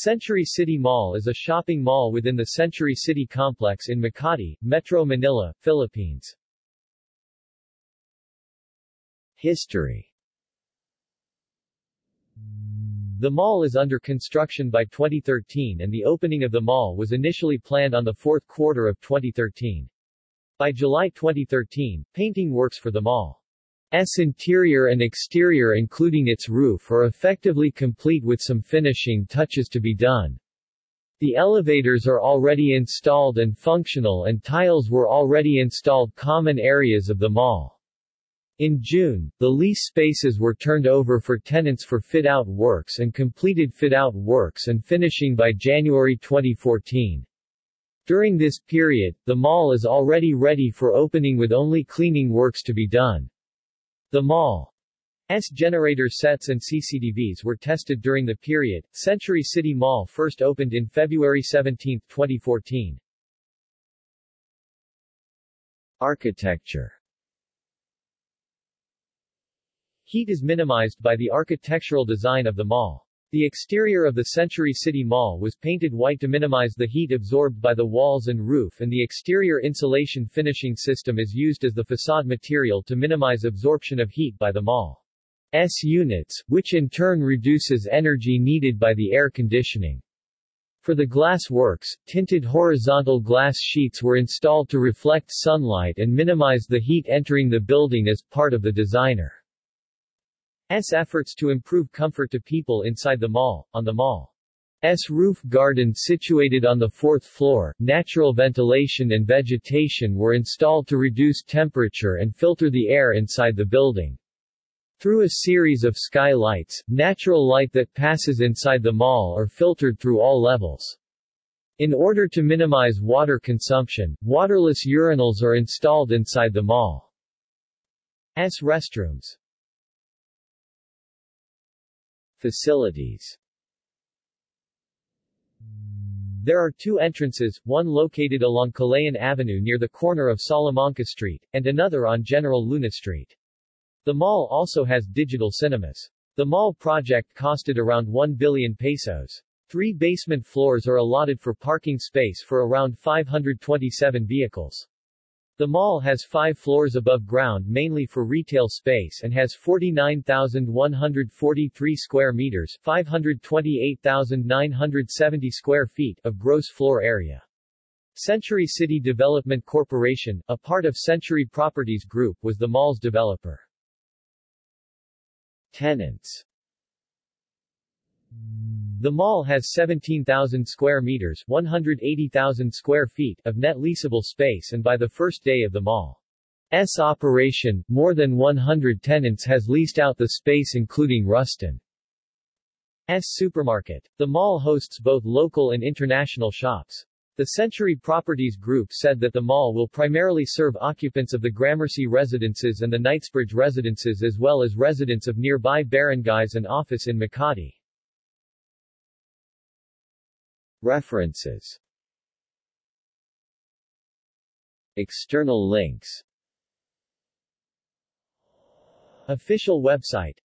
Century City Mall is a shopping mall within the Century City complex in Makati, Metro Manila, Philippines. History The mall is under construction by 2013 and the opening of the mall was initially planned on the fourth quarter of 2013. By July 2013, painting works for the mall S interior and exterior including its roof are effectively complete with some finishing touches to be done. The elevators are already installed and functional and tiles were already installed common areas of the mall. In June, the lease spaces were turned over for tenants for fit-out works and completed fit-out works and finishing by January 2014. During this period, the mall is already ready for opening with only cleaning works to be done. The mall's generator sets and CCTVs were tested during the period. Century City Mall first opened in February 17, 2014. Architecture Heat is minimized by the architectural design of the mall. The exterior of the Century City Mall was painted white to minimize the heat absorbed by the walls and roof and the exterior insulation finishing system is used as the facade material to minimize absorption of heat by the mall's units, which in turn reduces energy needed by the air conditioning. For the glass works, tinted horizontal glass sheets were installed to reflect sunlight and minimize the heat entering the building as part of the designer S efforts to improve comfort to people inside the mall. On the mall. S roof garden situated on the fourth floor, natural ventilation and vegetation were installed to reduce temperature and filter the air inside the building. Through a series of skylights, natural light that passes inside the mall are filtered through all levels. In order to minimize water consumption, waterless urinals are installed inside the mall. S restrooms. Facilities There are two entrances, one located along Kalayaan Avenue near the corner of Salamanca Street, and another on General Luna Street. The mall also has digital cinemas. The mall project costed around 1 billion pesos. Three basement floors are allotted for parking space for around 527 vehicles. The mall has five floors above ground mainly for retail space and has 49,143 square meters 528,970 square feet of gross floor area. Century City Development Corporation, a part of Century Properties Group was the mall's developer. Tenants the mall has 17,000 square meters 180,000 square feet of net leasable space and by the first day of the mall's operation, more than 100 tenants has leased out the space including Rustan's supermarket. The mall hosts both local and international shops. The Century Properties Group said that the mall will primarily serve occupants of the Gramercy residences and the Knightsbridge residences as well as residents of nearby barangays and office in Makati. References. External links. Official website